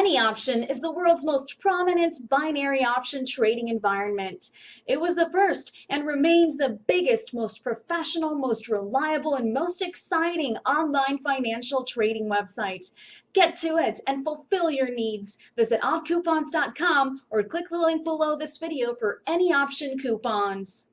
Anyoption is the world's most prominent binary option trading environment. It was the first and remains the biggest, most professional, most reliable, and most exciting online financial trading website. Get to it and fulfill your needs. Visit oddcoupons.com or click the link below this video for anyoption coupons.